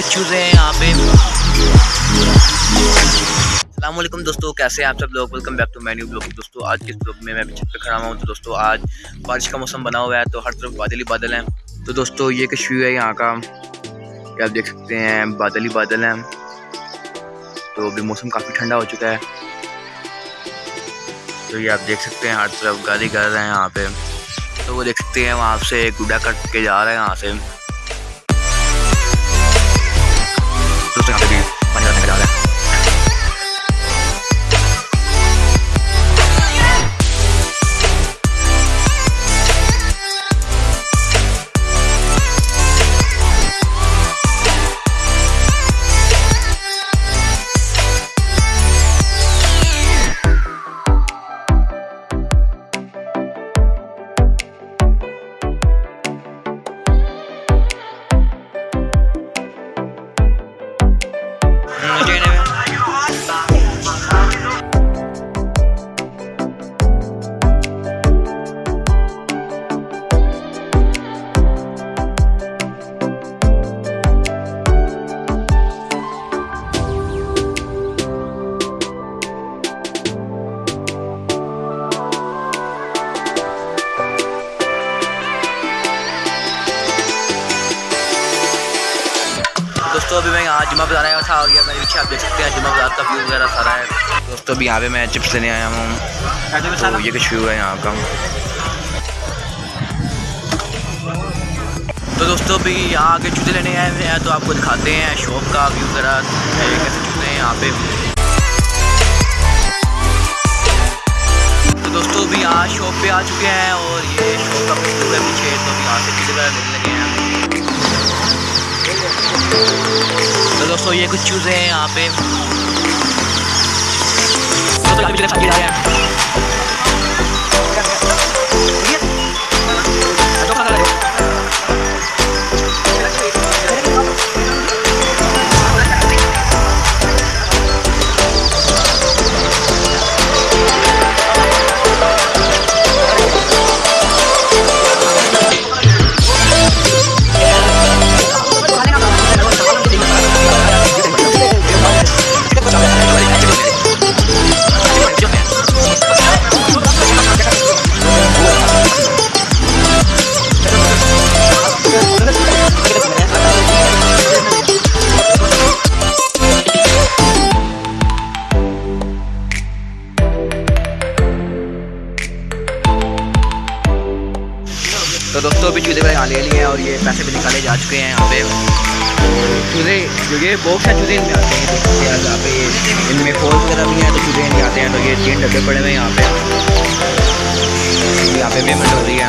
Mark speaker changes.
Speaker 1: कुछ दोस्तों, कैसे हैं आप सब लोग? Welcome back to menu blog दोस्तों, आज के ब्लॉग में मैं छत पे खड़ा हुआ हूँ। तो दोस्तों, आज बारिश का मौसम बना हुआ है तो हर तरफ़ बादल ही बादल हैं। तो दोस्तों, ये कश्मीर है यहाँ का। ये आप देख सकते हैं, बादल ही बादल हैं। तो अभी मौसम काफ़ी ठंडा हो चुका है। तो ये आप देख सकते हैं, हर तरफ़ गाड़ी कर रहे हैं यहाँ पे। तो वो देख सकते हैं, वहाँ से गुड्डा कट के जा रहे हैं यहाँ से। दोस्तों अभी मैं यहाँ जुमा बाज़ार आया था और ये मेरे पीछे आप देख सकते हैं जुमा बाज़ार का व्यू वगैरह सारा है। दोस्तों अभी यहाँ पे मैं चिप्स लेने आया हूँ। तो ये कुछ व्यू है यहाँ का। तो दोस्तों अभी यहाँ आगे जूते लेने आए हुए हैं तो आपको दिखाते हैं शॉप का व्यू वगैरह कैसे जूते हैं यहाँ पे। तो दोस्तों अभी यहाँ शॉप पे आ चुके हैं और ये शॉप का पीछे तो अभी यहाँ से जूते वगैरह लेने लगे हैं। तो दोस्तों ये कुछ चूज़े हैं यहाँ पे। तो दोस्तों, अभी चूजे मैंने ले लिए हैं और ये पैसे भी निकाले जा चुके हैं यहाँ पे। चूजे ये बहुत सारे चूजे इनमें आते हैं। यहाँ पे इनमें फ़ोन वगैरह भी हैं तो चूजे नहीं आते हैं तो ये तीन डब्बे पड़े हुए हैं यहाँ पे। यहाँ पे पेमेंट हो रही है।